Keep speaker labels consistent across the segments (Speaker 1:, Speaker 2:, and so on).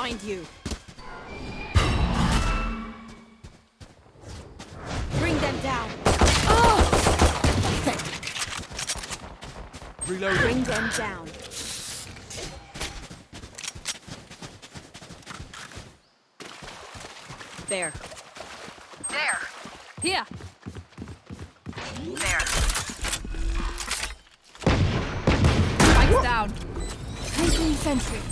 Speaker 1: find you. Bring them down.
Speaker 2: Reload.
Speaker 1: Bring them down. There.
Speaker 3: There.
Speaker 1: Here.
Speaker 3: There.
Speaker 1: Spikes down. Placing sentry.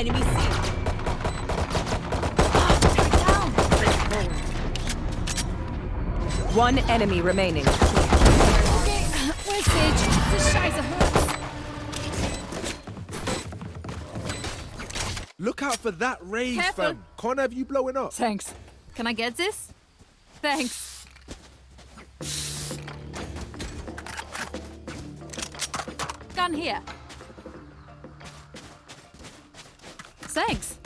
Speaker 1: Enemy seen.
Speaker 4: One enemy remaining.
Speaker 1: Okay, where's Sage? This Scheiße hurts.
Speaker 2: Look out for that Raze,
Speaker 1: Careful.
Speaker 2: fam. Can't have you blowing up.
Speaker 1: Thanks. Can I get this? Thanks. Gun here. Thanks.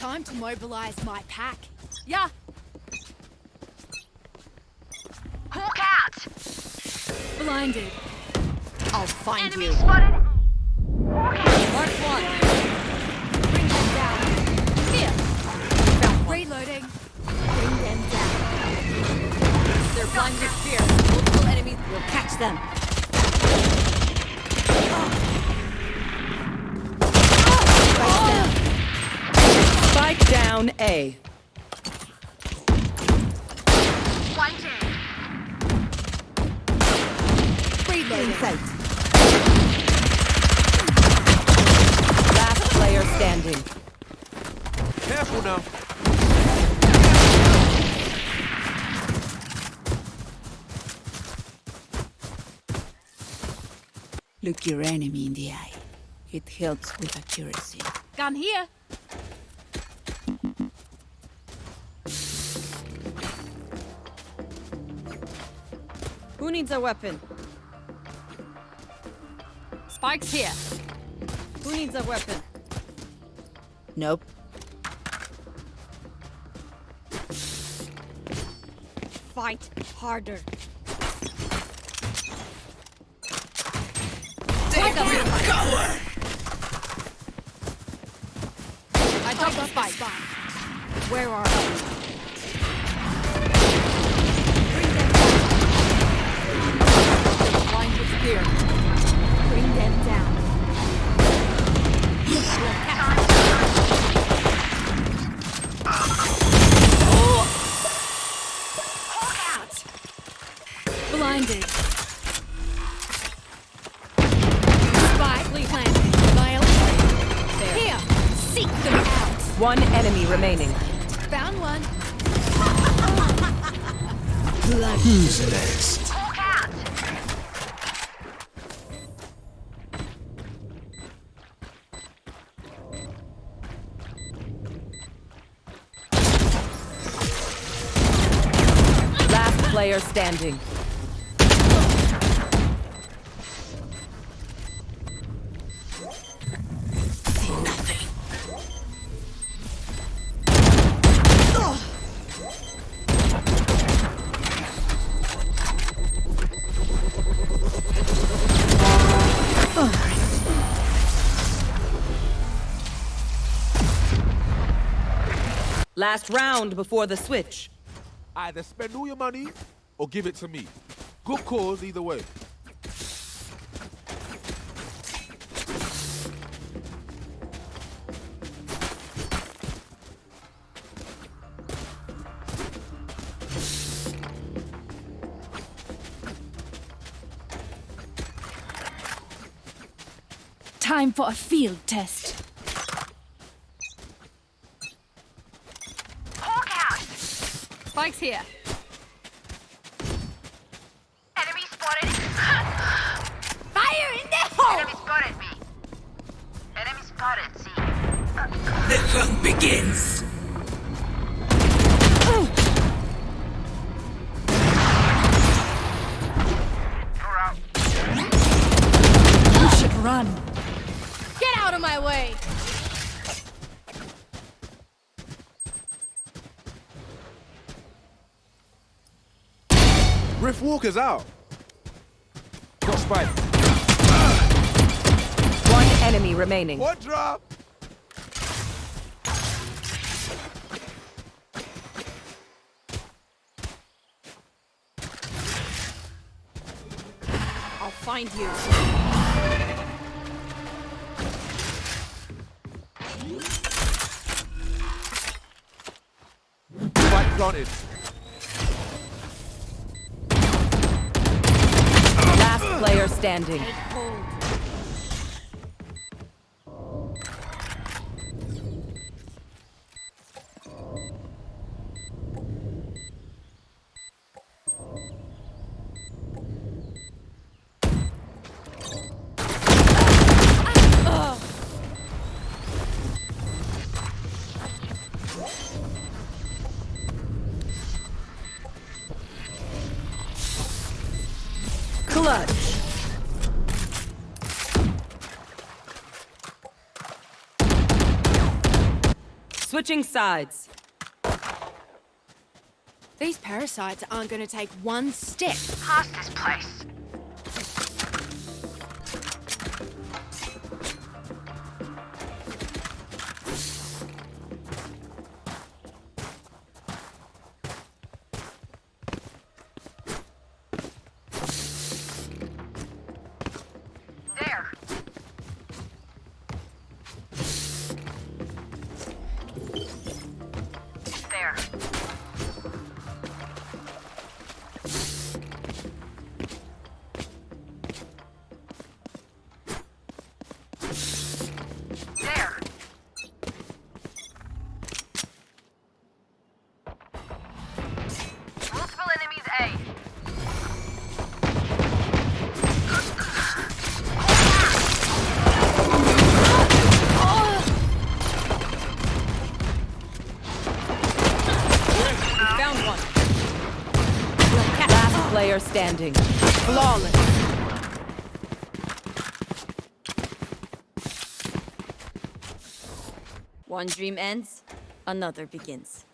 Speaker 1: Time to mobilize my pack. Yeah,
Speaker 3: Hawk out.
Speaker 1: blinded. Reloading.
Speaker 4: Last player standing.
Speaker 2: Careful now.
Speaker 5: Look your enemy in the eye. It helps with accuracy.
Speaker 1: Gun here.
Speaker 4: Who needs a weapon?
Speaker 1: Spikes here.
Speaker 4: Who needs a weapon?
Speaker 5: Nope.
Speaker 1: Fight harder. Take cover! I dropped the spike. Where are they?
Speaker 3: Hawk out.
Speaker 4: Last player standing. Last round before the switch.
Speaker 2: Either spend all your money or give it to me. Good cause either way.
Speaker 1: Time for a field test.
Speaker 3: Hawk out.
Speaker 1: Spikes here.
Speaker 2: Riff Walker's out. Got spike.
Speaker 4: One enemy remaining.
Speaker 2: What drop?
Speaker 1: I'll find you.
Speaker 2: Spike planted.
Speaker 4: Standing. Switching sides.
Speaker 1: These parasites aren't going to take one step.
Speaker 6: Past this place.
Speaker 4: Player standing.
Speaker 1: Flawless. One dream ends, another begins.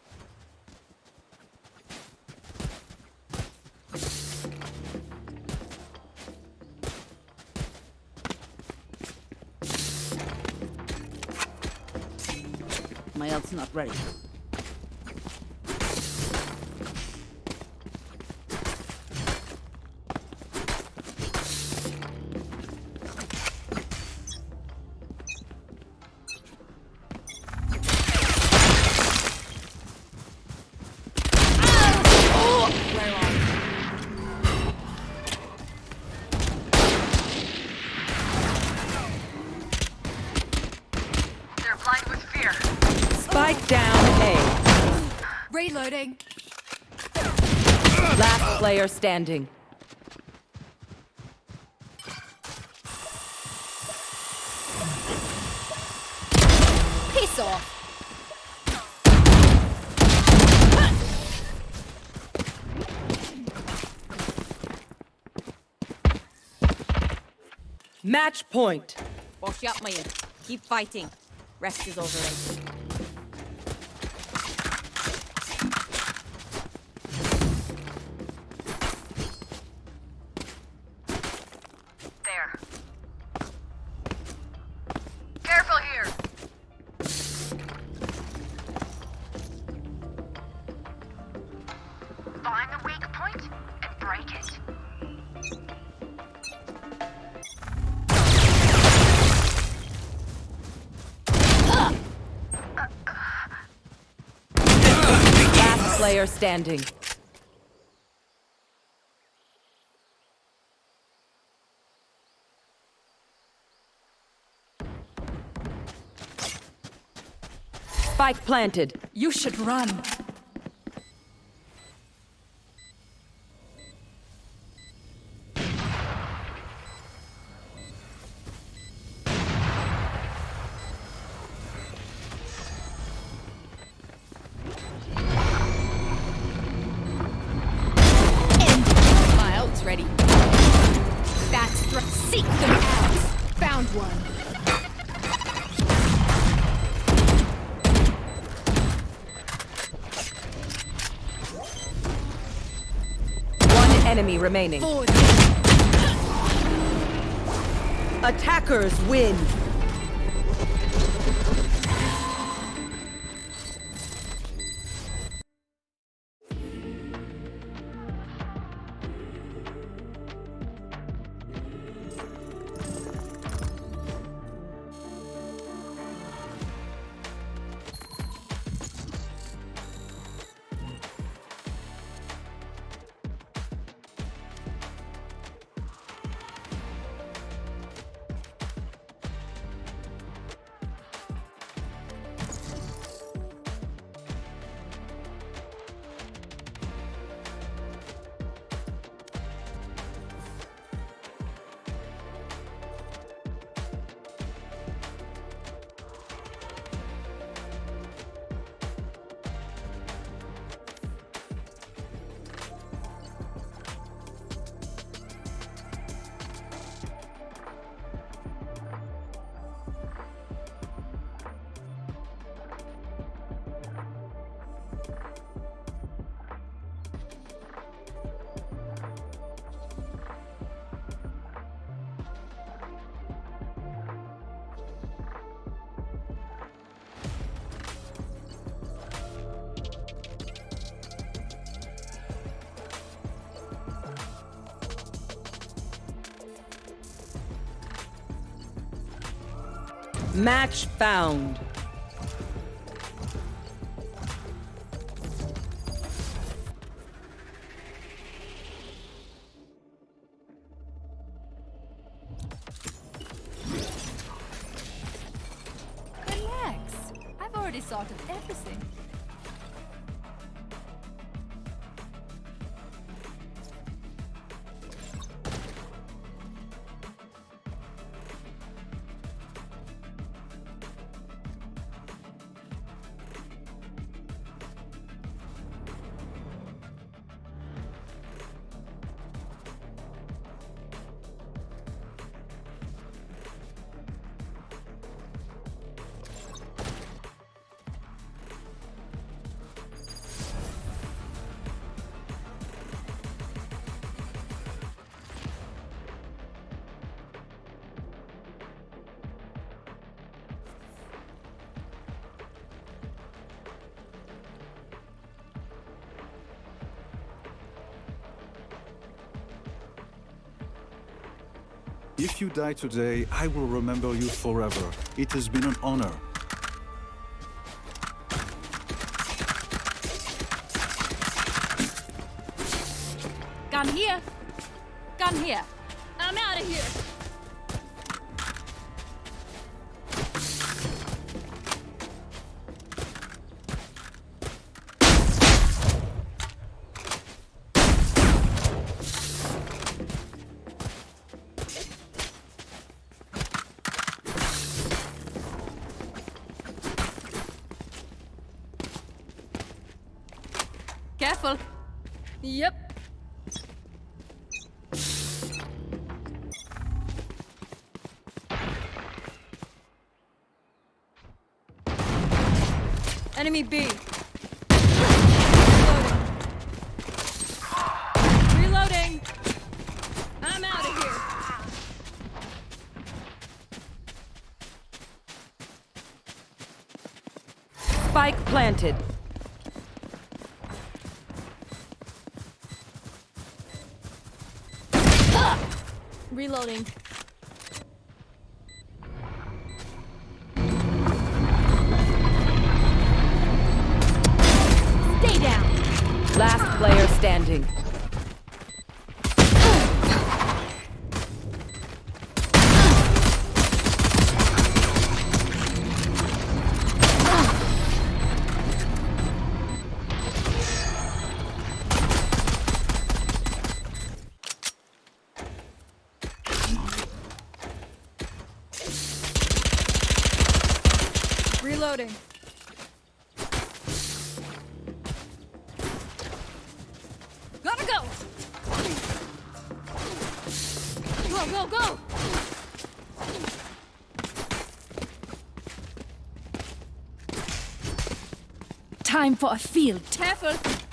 Speaker 5: My ult's not ready.
Speaker 4: Standing.
Speaker 1: Piss off.
Speaker 4: Match point.
Speaker 1: Boş yapmayın. Keep fighting. Rest is overrated.
Speaker 4: Player standing. Spike planted.
Speaker 1: You should run.
Speaker 4: Remaining. Attackers win. Match found.
Speaker 3: If you die today, I will remember you forever. It has been an honor.
Speaker 7: Reloading. Gotta go. Go, go, go.
Speaker 8: Time for a field.
Speaker 7: Careful.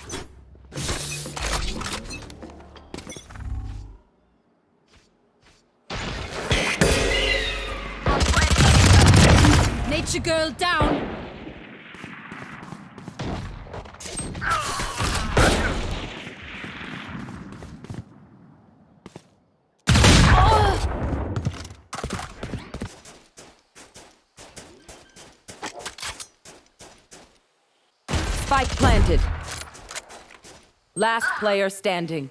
Speaker 4: Last player standing.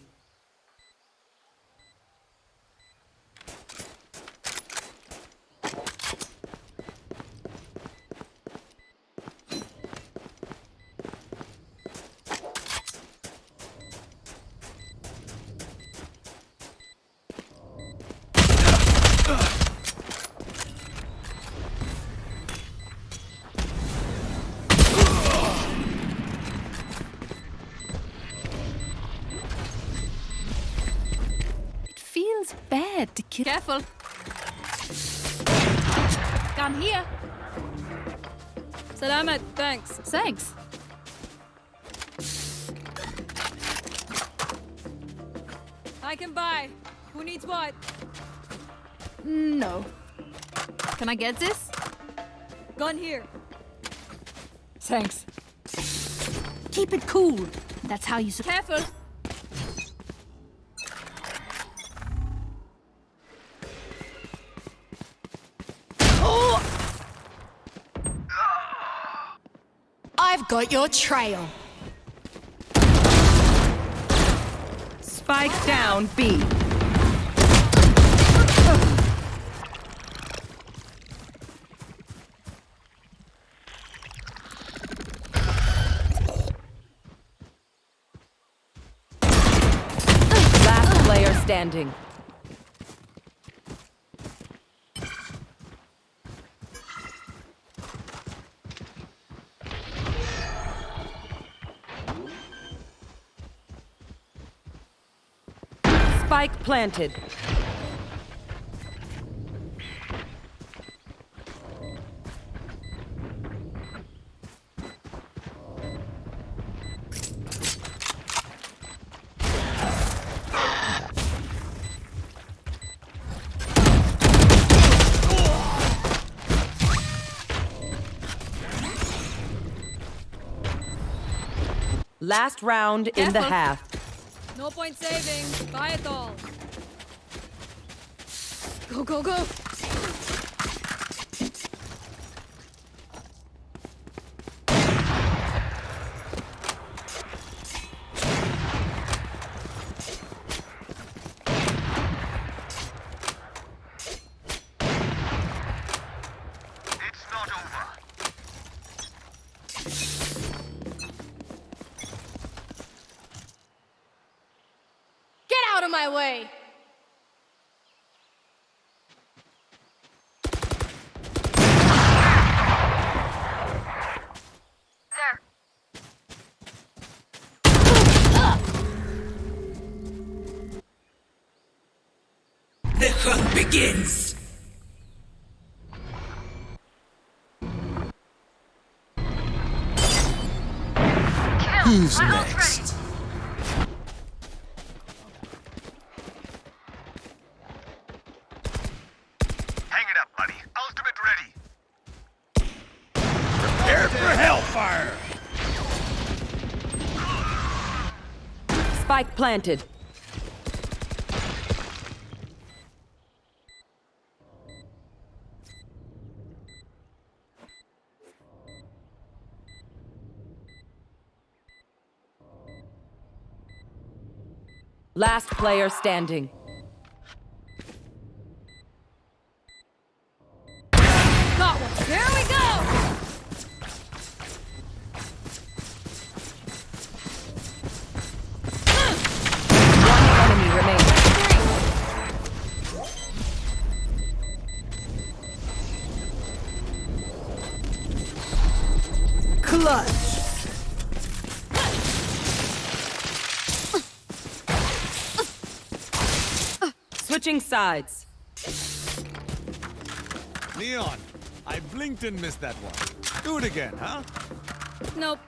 Speaker 7: Gun here. Salamat. Thanks.
Speaker 8: Thanks.
Speaker 7: I can buy. Who needs what?
Speaker 8: No. Can I get this?
Speaker 7: Gun here.
Speaker 8: Thanks. Keep it cool. That's how you.
Speaker 7: Careful.
Speaker 8: I've got your trail.
Speaker 4: Spike down B. Last player standing. Spike planted. Last round in the half.
Speaker 7: No point saving. Buy it all. Go, go, go.
Speaker 6: It's not over.
Speaker 7: Get out of my way.
Speaker 4: Planted. Last player standing. Sides.
Speaker 9: Neon, I blinked and missed that one. Do it again, huh?
Speaker 7: Nope.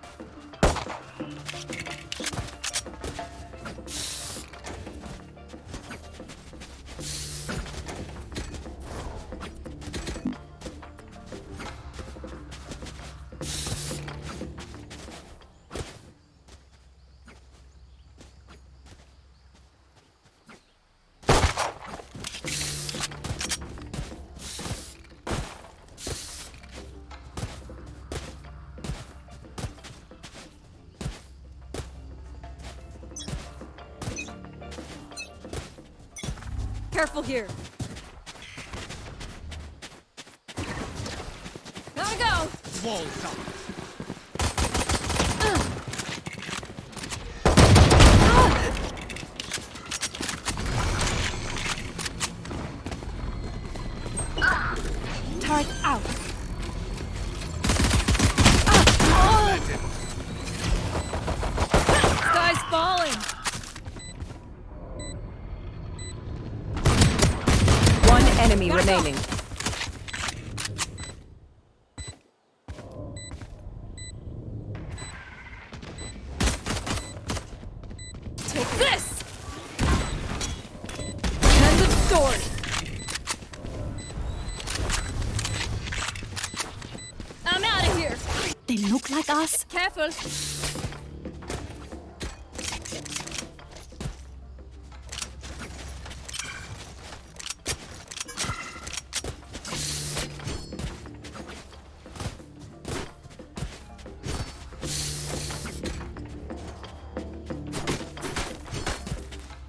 Speaker 7: Careful here.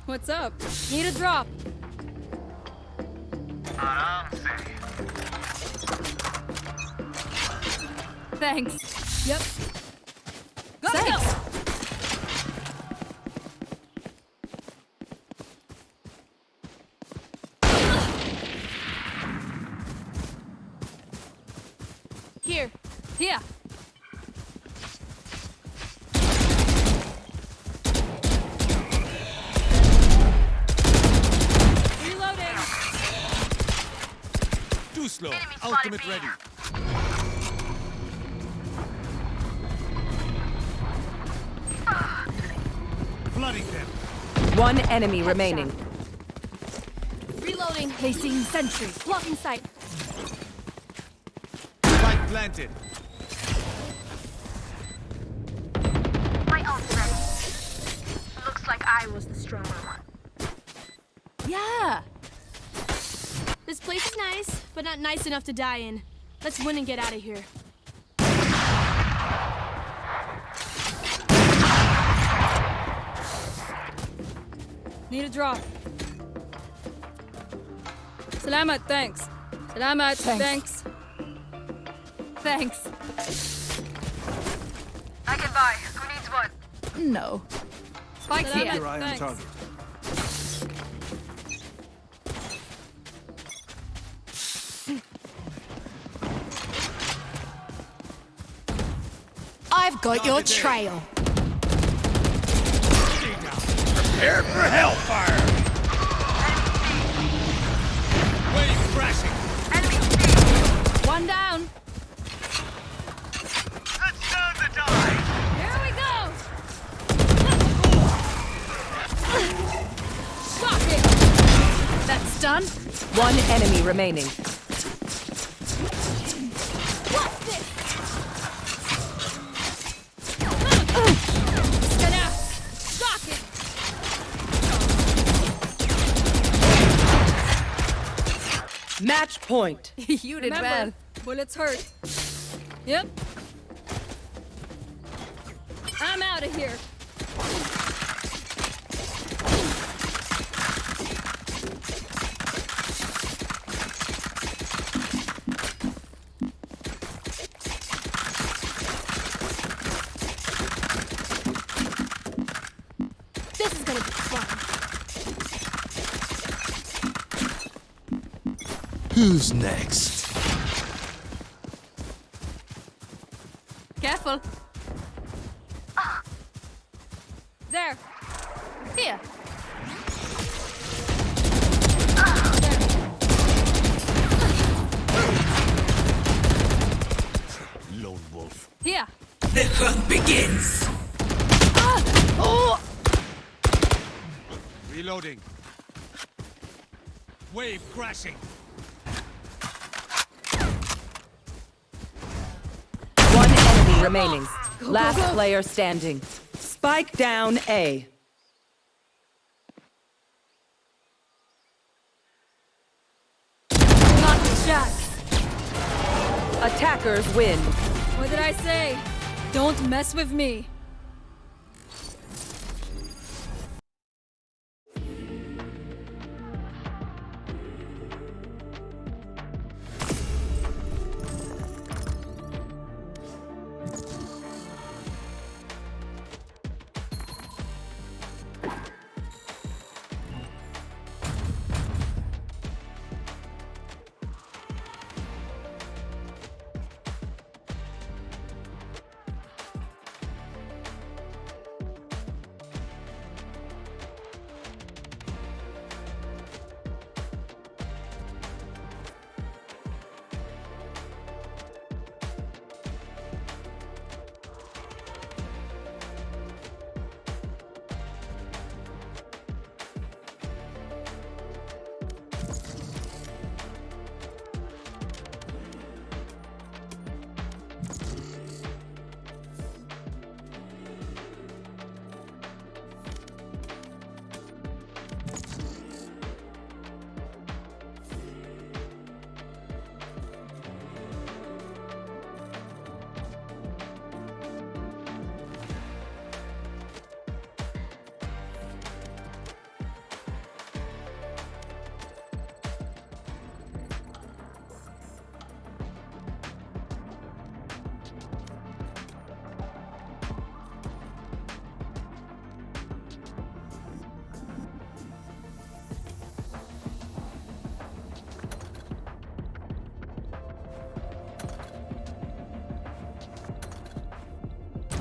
Speaker 7: What's up? Need a drop. Thanks. Yep. Gotta go.
Speaker 9: Ready. Flooding them.
Speaker 4: One enemy remaining.
Speaker 7: Reloading. Placing sentry. Blocking sight.
Speaker 9: Spike planted.
Speaker 10: Nice, but not nice enough to die in. Let's win and get out of here.
Speaker 7: Need a drop. Salamat, thanks. Salamat, thanks. Thanks.
Speaker 6: I can buy. Who needs what?
Speaker 8: No.
Speaker 7: Spike's
Speaker 3: Keep
Speaker 7: here.
Speaker 3: your eye on
Speaker 7: Thanks.
Speaker 3: target.
Speaker 8: Got your trail.
Speaker 9: Prepare for hellfire! Wave crashing!
Speaker 7: One down.
Speaker 6: Let's turn the tide.
Speaker 7: Here we go. Shocking.
Speaker 8: That's done.
Speaker 4: One enemy remaining. Point.
Speaker 8: you did
Speaker 7: Remember,
Speaker 8: well.
Speaker 7: bullets hurt. Yep. I'm out of here.
Speaker 10: This is gonna be fun.
Speaker 9: Who's next?
Speaker 4: Remaining. Last player standing. Spike down A.
Speaker 7: Got the shot.
Speaker 4: Attackers win.
Speaker 7: What did I say? Don't mess with me.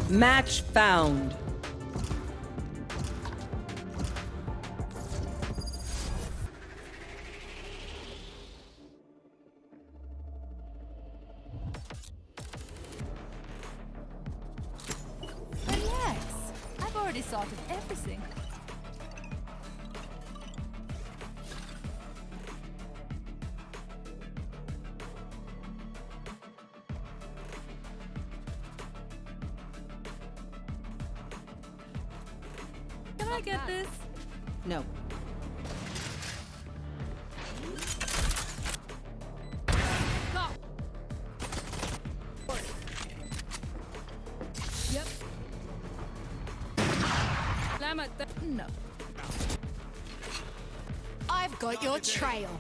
Speaker 11: Match found.
Speaker 7: I've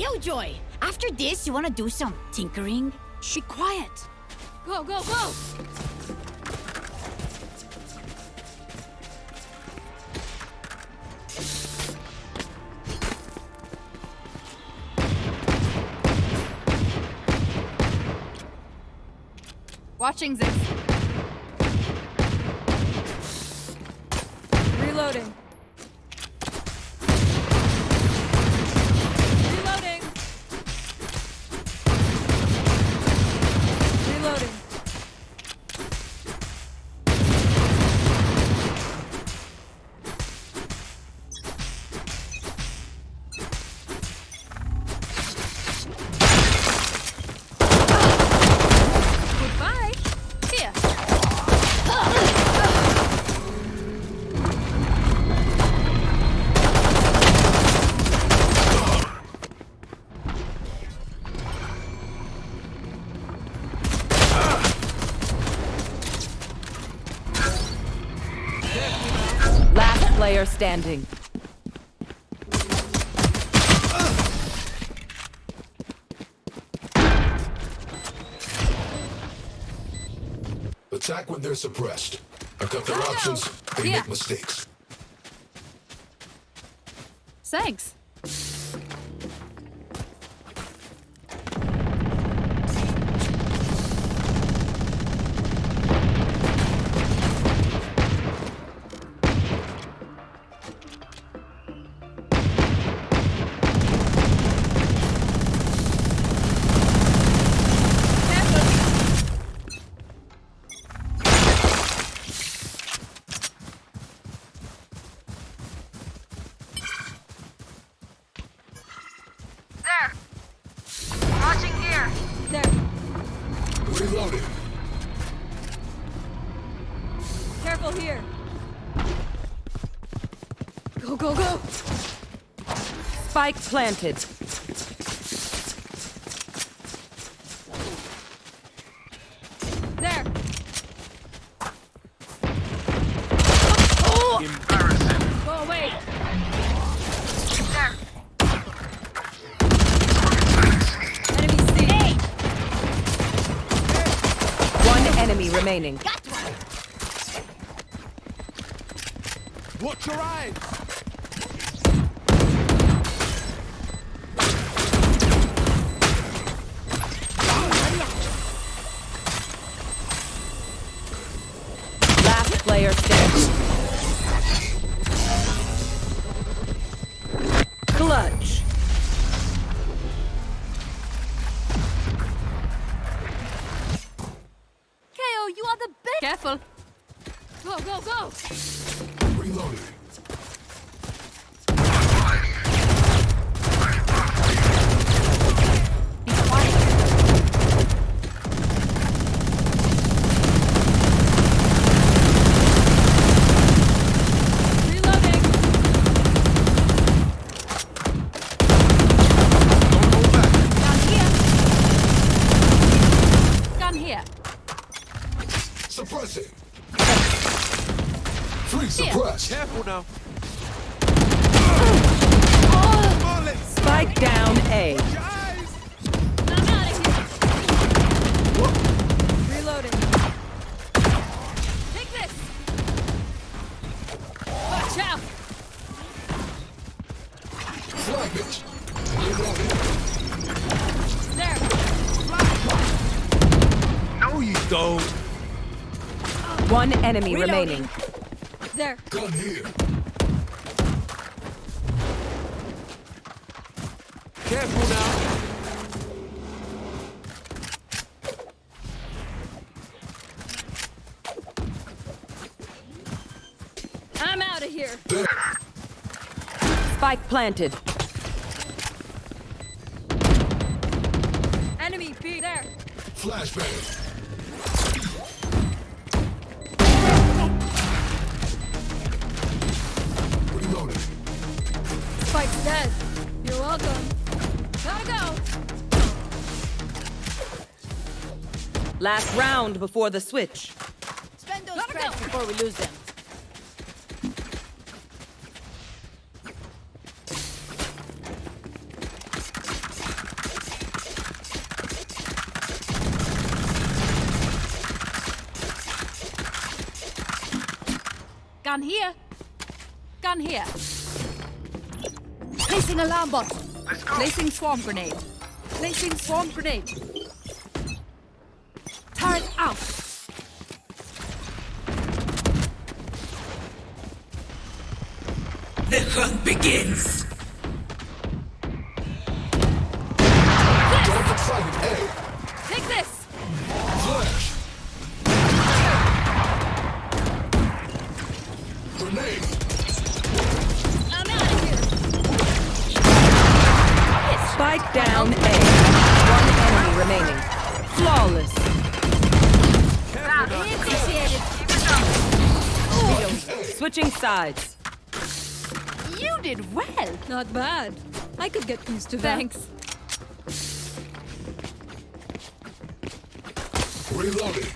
Speaker 5: Killjoy, after this, you wanna do some tinkering? Be quiet.
Speaker 7: Go, go, go. Watching this.
Speaker 11: Standing.
Speaker 12: Attack when they're suppressed. I cut their options. They
Speaker 7: Yeah.
Speaker 12: make mistakes.
Speaker 7: Thanks.
Speaker 13: Planted.
Speaker 7: There! Oh. Go away!
Speaker 6: There.
Speaker 7: Enemy C!
Speaker 4: One enemy remaining.
Speaker 2: Watch your eyes.
Speaker 4: Enemy
Speaker 7: Reloading.
Speaker 4: remaining.
Speaker 7: There!
Speaker 12: Gun here.
Speaker 2: Careful now.
Speaker 7: I'm out of here!
Speaker 12: There.
Speaker 4: Spike planted.
Speaker 7: Enemy B! There!
Speaker 12: Flashbang.
Speaker 7: Dead! You're welcome! Gotta go!
Speaker 4: Last round before the switch.
Speaker 7: Spend those credits before we lose them.
Speaker 10: Gun here. Gun here.
Speaker 7: Placing alarm bot! Placing swarm grenade! Placing swarm grenade! Not bad. I could get used to that.
Speaker 10: Thanks.
Speaker 12: Reloading.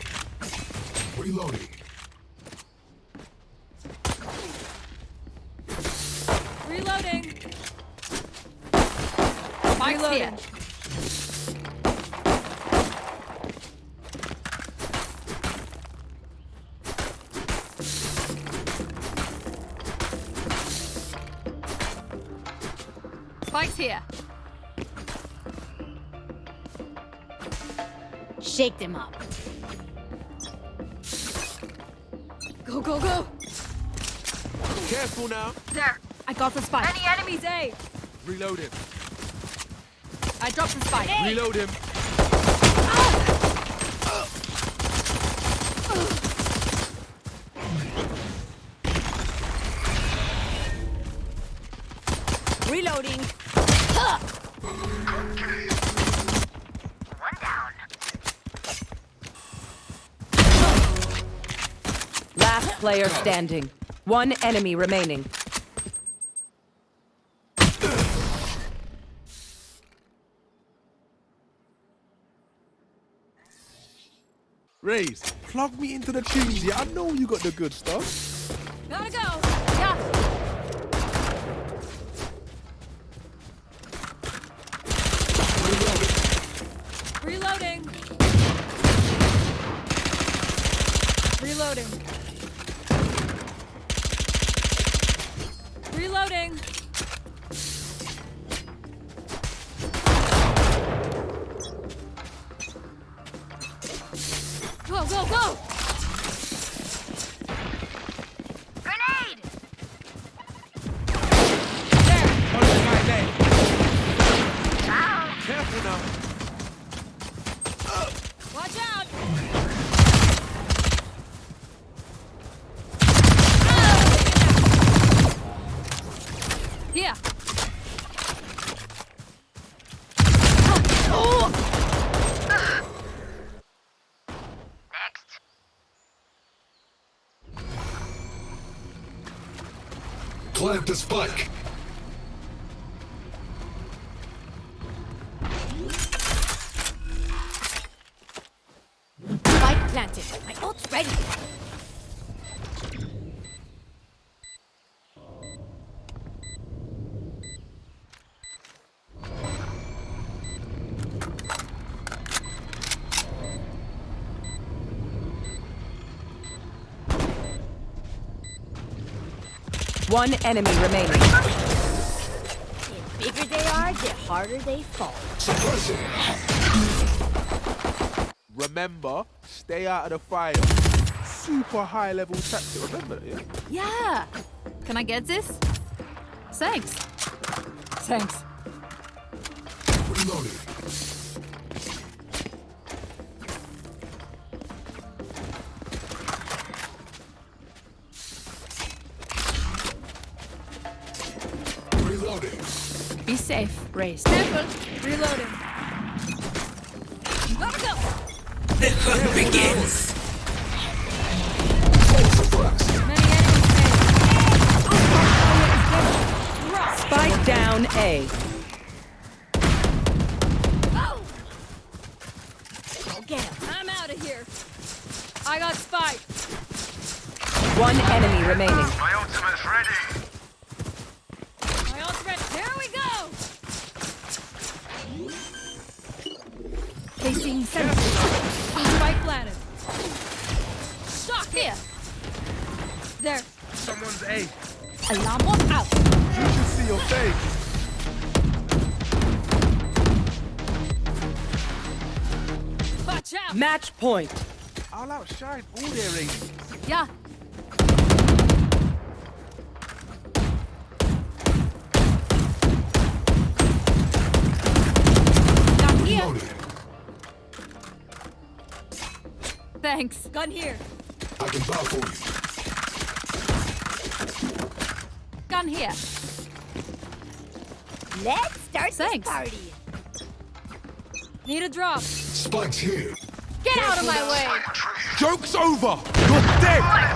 Speaker 12: Reloading.
Speaker 7: Reloading! Reloading.
Speaker 8: Shake them up.
Speaker 7: Go, go, go!
Speaker 2: Careful now.
Speaker 6: There.
Speaker 10: I got the spike.
Speaker 6: Any enemies A?
Speaker 2: Reload him.
Speaker 10: I dropped the spike.
Speaker 2: Reload him.
Speaker 4: player standing. One enemy remaining.
Speaker 2: Raze, plug me into the tunes Yeah, I know you got the good stuff. Now.
Speaker 7: Watch out!
Speaker 12: Plant the. Spike
Speaker 4: One enemy remaining.
Speaker 7: The bigger they are, the harder they fall.
Speaker 2: Remember, stay out of the fire. Super high level tactic. Remember that, yeah?
Speaker 8: Yeah. Can I get this? Thanks. Thanks. Safe, Raze.
Speaker 7: Careful. Reloading. Gotta go.
Speaker 14: The hunt begins.
Speaker 12: Suppress.
Speaker 7: Many enemies
Speaker 4: Spike down A.
Speaker 7: Oh. Get him. I'm out of here. I got spike.
Speaker 4: One enemy remaining.
Speaker 7: My ultimate's ready.
Speaker 2: A.
Speaker 8: Alarm bot out.
Speaker 2: You should see your face.
Speaker 7: Watch out.
Speaker 4: Match point.
Speaker 2: I'll outshine all their agents.
Speaker 8: Yeah.
Speaker 7: Down here.
Speaker 12: Reloading.
Speaker 8: Thanks.
Speaker 7: Gun here.
Speaker 12: I can bow for you.
Speaker 8: Gun here.
Speaker 7: Let's start
Speaker 8: Thanks.
Speaker 7: this party. Need a drop.
Speaker 12: Spikes here.
Speaker 7: Get out of my way.
Speaker 2: Joke's over. You're dead.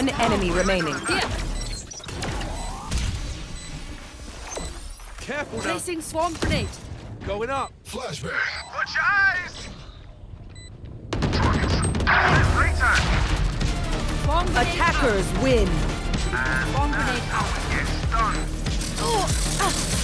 Speaker 4: One enemy remaining.
Speaker 7: Here.
Speaker 2: Careful now.
Speaker 8: Placing swarm grenade.
Speaker 2: Going up.
Speaker 12: Flashbang.
Speaker 11: Watch your eyes!
Speaker 8: Swarm grenade
Speaker 4: Attackers win.
Speaker 8: out. Swarm grenade out.
Speaker 11: Get done.
Speaker 8: Oh, ah.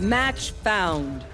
Speaker 4: Match found.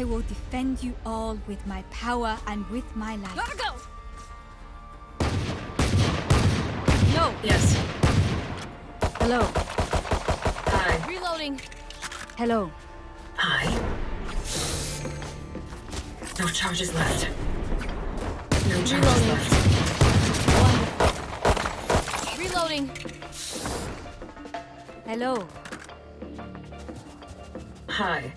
Speaker 8: I will defend you all with my power and with my life.
Speaker 7: Gotta go!
Speaker 8: No!
Speaker 15: Yes.
Speaker 8: Hello.
Speaker 15: Hi.
Speaker 10: Reloading.
Speaker 8: Hello.
Speaker 15: Hi. No charges left. No charges
Speaker 10: Reloading.
Speaker 15: left.
Speaker 10: Reloading.
Speaker 8: Hello.
Speaker 15: Hi.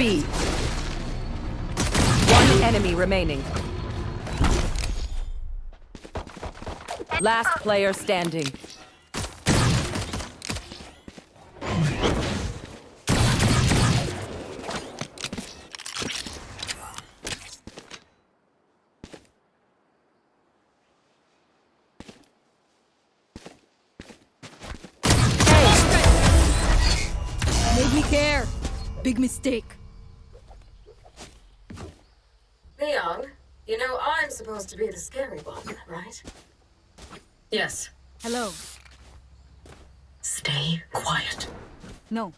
Speaker 4: B. One enemy remaining. Last player standing.
Speaker 7: Made me care. Big mistake.
Speaker 15: Neon, you know I'm supposed to be the scary one, right? Yes.
Speaker 8: Hello.
Speaker 15: Stay quiet.
Speaker 8: No.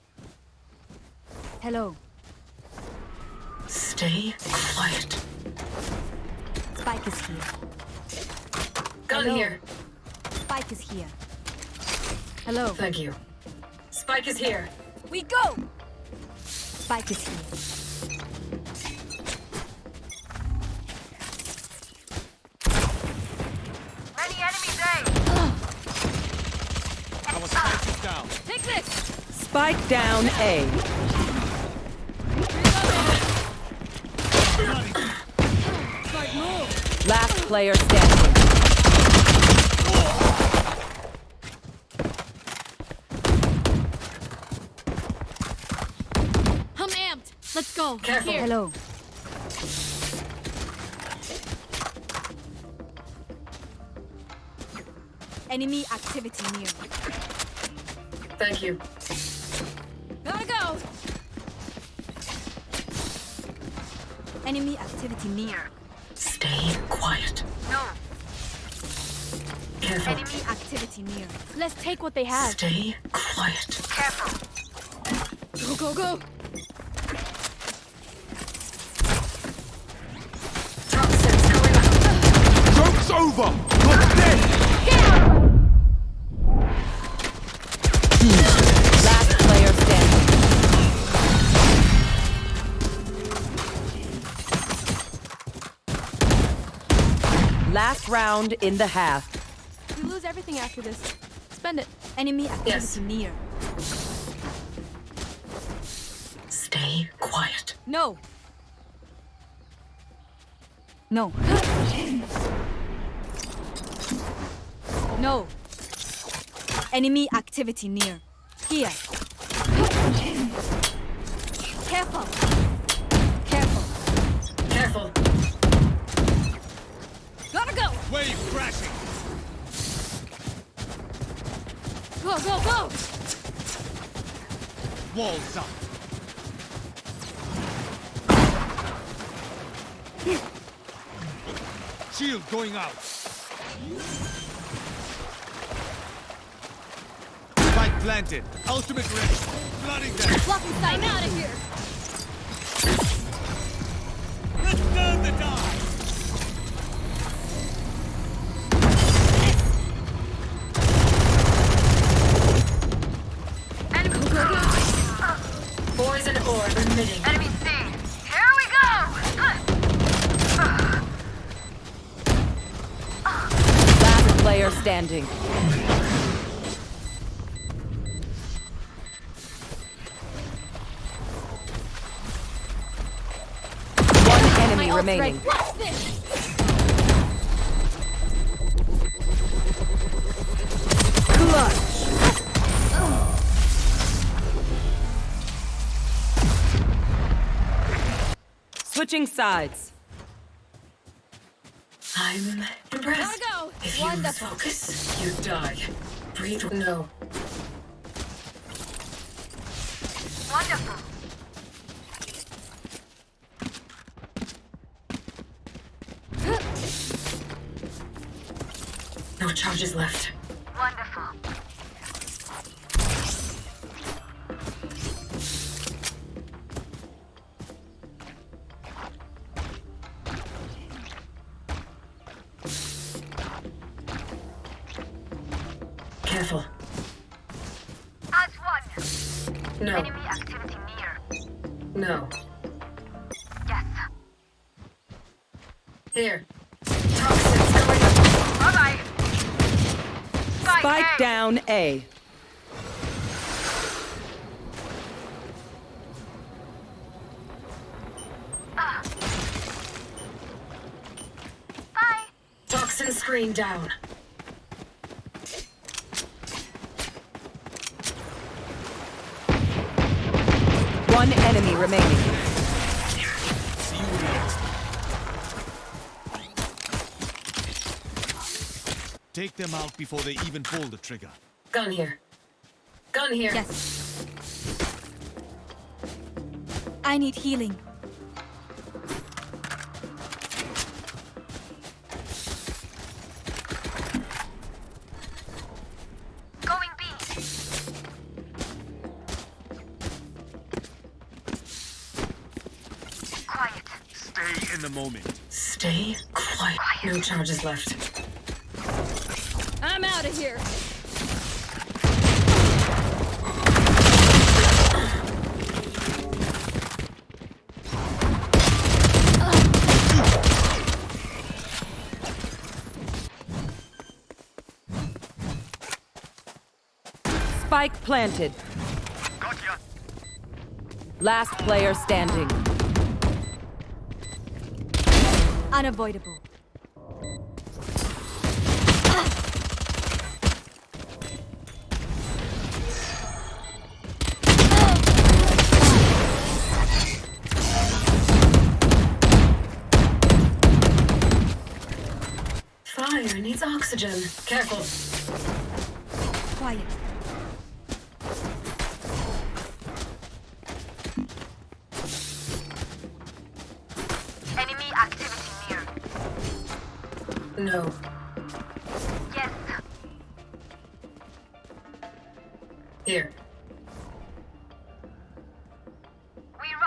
Speaker 8: Hello.
Speaker 15: Stay quiet.
Speaker 8: Spike is here.
Speaker 15: Gun
Speaker 8: Hello.
Speaker 15: here.
Speaker 8: Spike is here. Hello.
Speaker 15: Thank you. Spike is here.
Speaker 8: We go! Spike is here.
Speaker 9: Spike down
Speaker 4: A. Last player standing.
Speaker 10: I'm amped. Let's go.
Speaker 15: Careful.
Speaker 10: Here.
Speaker 8: Hello. Enemy activity near.
Speaker 15: Thank you.
Speaker 8: Enemy activity near.
Speaker 15: Stay quiet.
Speaker 6: No.
Speaker 15: Careful.
Speaker 8: Enemy activity near.
Speaker 10: Let's take what they have.
Speaker 15: Stay quiet.
Speaker 6: Careful.
Speaker 10: Go, go, go.
Speaker 15: Toxins going up.
Speaker 2: Joke's over!
Speaker 4: Last round in the half.
Speaker 10: We lose everything after this. Spend it.
Speaker 8: Enemy activity
Speaker 15: Yes.
Speaker 8: near.
Speaker 15: Stay quiet.
Speaker 8: No. No. no. Enemy activity near. Here. Careful. Careful.
Speaker 15: Careful.
Speaker 8: Gotta go.
Speaker 9: Wave crashing.
Speaker 10: Go, go, go.
Speaker 9: Walls up. Shield going out. Spike planted. Ultimate ready. Flooding them.
Speaker 10: Blocking sight. I'm out of here.
Speaker 4: Player standing. One enemy
Speaker 10: My
Speaker 4: remaining.
Speaker 10: ready. Watch this.
Speaker 4: Switching sides.
Speaker 15: I'm impressed.
Speaker 10: Gotta go.
Speaker 15: If you lose focus, you die. Breathe. No.
Speaker 6: Wonderful.
Speaker 15: No charges left.
Speaker 4: Down A. Uh.
Speaker 6: Bye.
Speaker 15: Toxin screen down.
Speaker 4: One enemy remaining.
Speaker 9: See you next. Take them out before they even pull the trigger.
Speaker 15: Gun here. Gun here.
Speaker 8: Yes. I need healing.
Speaker 6: Going B. Quiet.
Speaker 9: Stay in the moment.
Speaker 15: Stay quiet. No charges left.
Speaker 10: I'm out of here.
Speaker 4: Spike planted.
Speaker 11: Gotcha.
Speaker 4: Last player standing.
Speaker 8: Unavoidable.
Speaker 15: fire needs oxygen. Careful.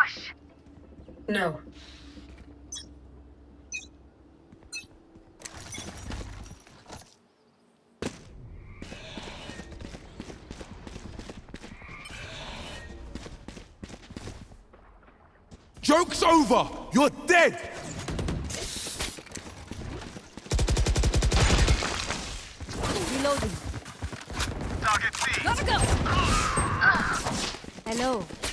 Speaker 6: We rush.
Speaker 15: No.
Speaker 2: Joke's over! You're dead!
Speaker 7: Reloading.
Speaker 11: Target C.
Speaker 7: Gotta go! Hello.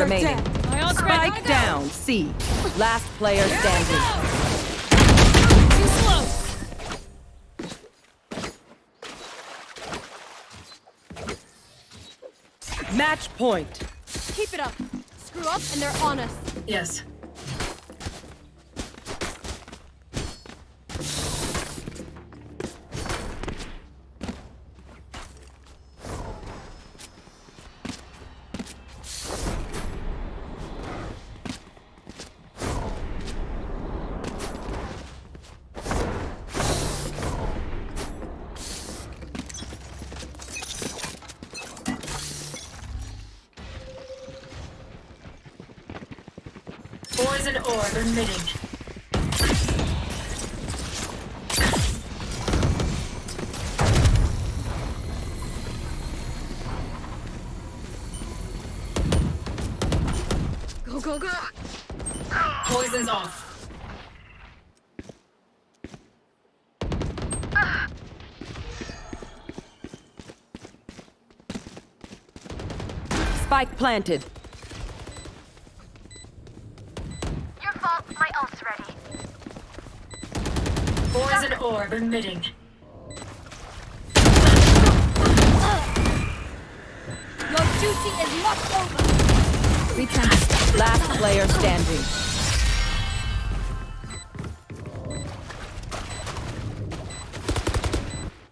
Speaker 4: Remaining.
Speaker 7: My ult's ready.
Speaker 4: Spike down. C. Last player standing.
Speaker 7: Too slow.
Speaker 4: Match point.
Speaker 10: Keep it up. Screw up and they're on us.
Speaker 15: Yes. Orb.
Speaker 10: Go, go, go.
Speaker 15: Poison's off.
Speaker 4: Spike planted.
Speaker 15: Orb emitting.
Speaker 7: Your duty is not over.
Speaker 8: Return.
Speaker 4: Last player standing.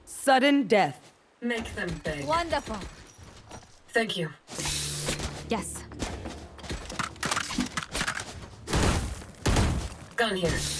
Speaker 4: Sudden death.
Speaker 15: Make them beg.
Speaker 7: Wonderful.
Speaker 15: Thank you.
Speaker 8: Yes.
Speaker 15: Gun here.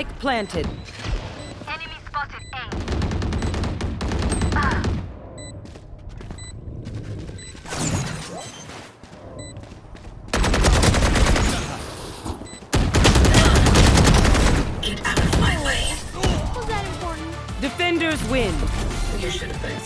Speaker 4: Spike planted.